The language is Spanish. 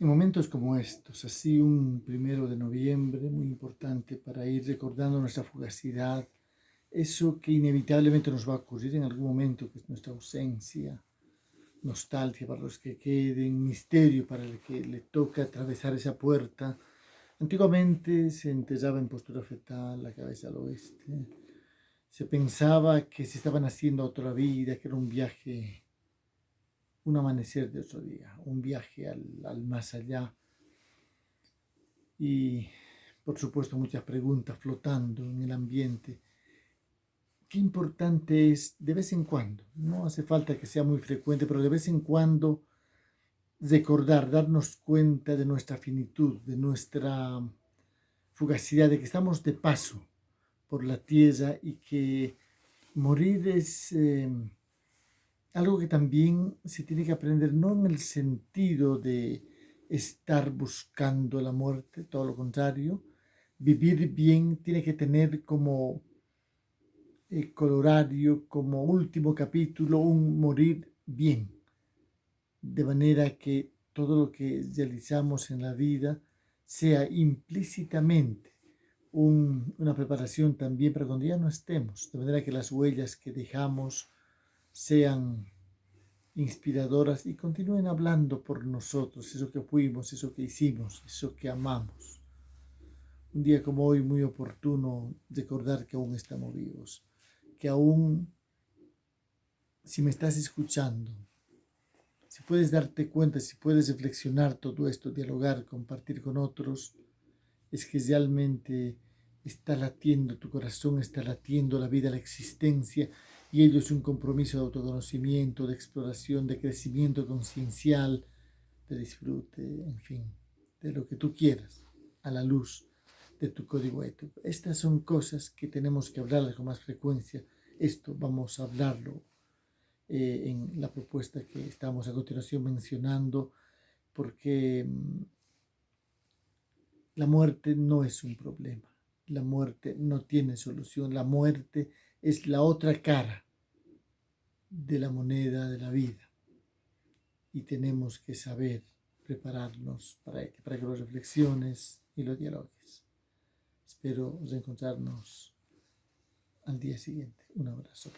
En momentos como estos, así un primero de noviembre, muy importante para ir recordando nuestra fugacidad, eso que inevitablemente nos va a ocurrir en algún momento, que es nuestra ausencia, nostalgia para los que queden, misterio para el que le toca atravesar esa puerta. Antiguamente se enterraba en postura fetal, la cabeza al oeste. Se pensaba que se estaban haciendo otra vida, que era un viaje un amanecer de otro día, un viaje al, más allá. Y por supuesto muchas preguntas flotando en el ambiente. Qué importante es de vez en cuando, no hace falta que sea muy frecuente, pero de vez en cuando recordar, darnos cuenta de nuestra finitud, de nuestra fugacidad, de que estamos de paso por la tierra y que morir es... Eh, algo que también se tiene que aprender, no en el sentido de estar buscando la muerte, todo lo contrario, vivir bien tiene que tener como eh, colorario, como último capítulo, un morir bien, de manera que todo lo que realizamos en la vida sea implícitamente una preparación también para cuando ya no estemos, de manera que las huellas que dejamos sean inspiradoras y continúen hablando por nosotros, eso que fuimos, eso que hicimos, eso que amamos. Un día como hoy muy oportuno recordar que aún estamos vivos, que aún, si me estás escuchando, si puedes darte cuenta, si puedes reflexionar todo esto, dialogar, compartir con otros, es que realmente está latiendo tu corazón, está latiendo la vida, la existencia, y ello es un compromiso de autoconocimiento, de exploración, de crecimiento conciencial, de disfrute, en fin, de lo que tú quieras, a la luz de tu código ético. Estas son cosas que tenemos que hablar con más frecuencia. Esto vamos a hablarlo eh, en la propuesta que estamos a continuación mencionando, porque mm, la muerte no es un problema. La muerte no tiene solución. La muerte es la otra cara de la moneda de la vida. Y tenemos que saber prepararnos para, para que las reflexiones y los diálogos. Espero reencontrarnos al día siguiente. Un abrazo.